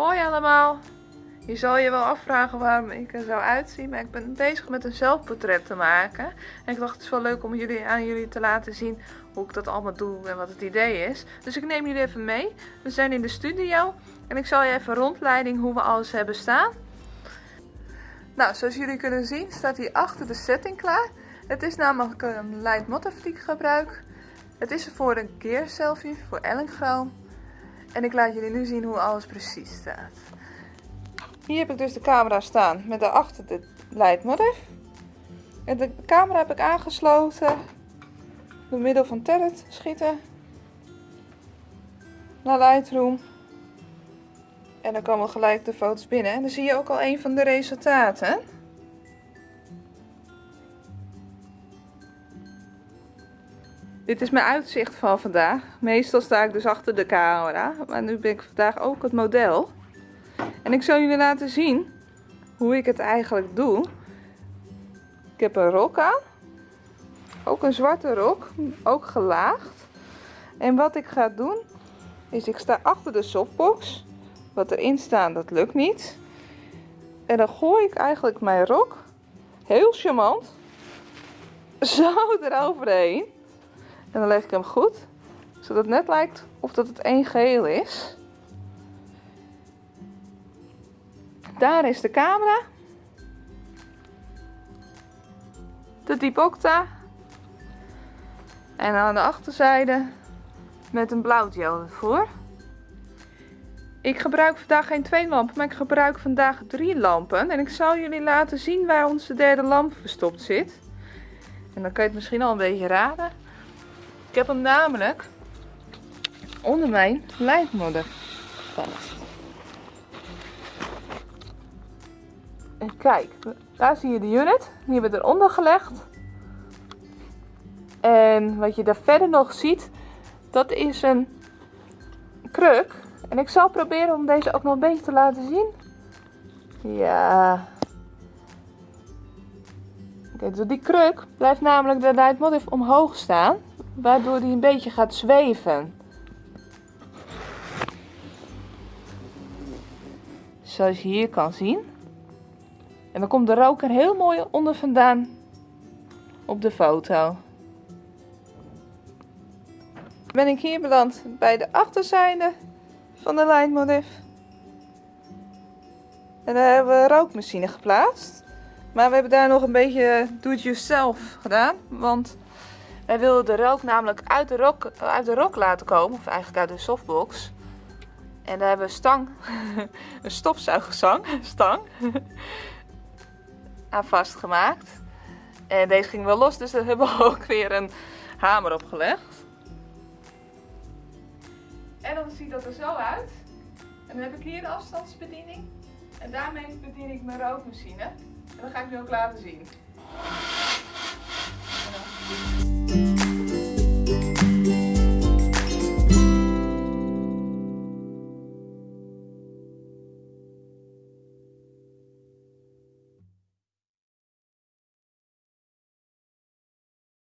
Hoi allemaal! Je zal je wel afvragen waarom ik er zo uitzie, maar ik ben bezig met een zelfportret te maken. En ik dacht het is wel leuk om jullie, aan jullie te laten zien hoe ik dat allemaal doe en wat het idee is. Dus ik neem jullie even mee. We zijn in de studio en ik zal je even rondleiding hoe we alles hebben staan. Nou, zoals jullie kunnen zien staat hier achter de setting klaar. Het is namelijk een light motifliek gebruik. Het is voor een keer selfie voor Ellengroom. En ik laat jullie nu zien hoe alles precies staat. Hier heb ik dus de camera staan met daarachter de leidmotif. En de camera heb ik aangesloten door middel van Terret schieten naar Lightroom. En dan komen gelijk de foto's binnen. En dan zie je ook al een van de resultaten. Dit is mijn uitzicht van vandaag. Meestal sta ik dus achter de camera. Maar nu ben ik vandaag ook het model. En ik zal jullie laten zien hoe ik het eigenlijk doe. Ik heb een rok aan. Ook een zwarte rok. Ook gelaagd. En wat ik ga doen is ik sta achter de softbox. Wat erin staat dat lukt niet. En dan gooi ik eigenlijk mijn rok heel charmant zo eroverheen. En dan leg ik hem goed, zodat het net lijkt of dat het één geheel is. Daar is de camera. De Dipocta. En aan de achterzijde met een blauwgel ervoor. Ik gebruik vandaag geen twee lampen, maar ik gebruik vandaag drie lampen. En ik zal jullie laten zien waar onze derde lamp verstopt zit. En dan kan je het misschien al een beetje raden. Ik heb hem namelijk onder mijn lijnmodder vast. En kijk, daar zie je de unit. Die hebben we eronder gelegd. En wat je daar verder nog ziet, dat is een kruk. En ik zal proberen om deze ook nog een beetje te laten zien. Ja. Kijk, dus die kruk blijft namelijk de leidmotiv omhoog staan waardoor hij een beetje gaat zweven. Zoals je hier kan zien. En dan komt de rook er heel mooi onder vandaan op de foto. Ben ik hier beland bij de achterzijde van de lijnmodif. En daar hebben we rookmachine geplaatst. Maar we hebben daar nog een beetje do-it-yourself gedaan. Want wij wilden de rook namelijk uit de rok, uit de rok laten komen, of eigenlijk uit de softbox. En daar hebben we stang, een stofzuigerstang, stang, aan vastgemaakt. En deze ging wel los, dus daar hebben we ook weer een hamer op gelegd. En dan ziet dat er zo uit. En dan heb ik hier de afstandsbediening. En daarmee bedien ik mijn rookmachine. En dat ga ik nu ook laten zien.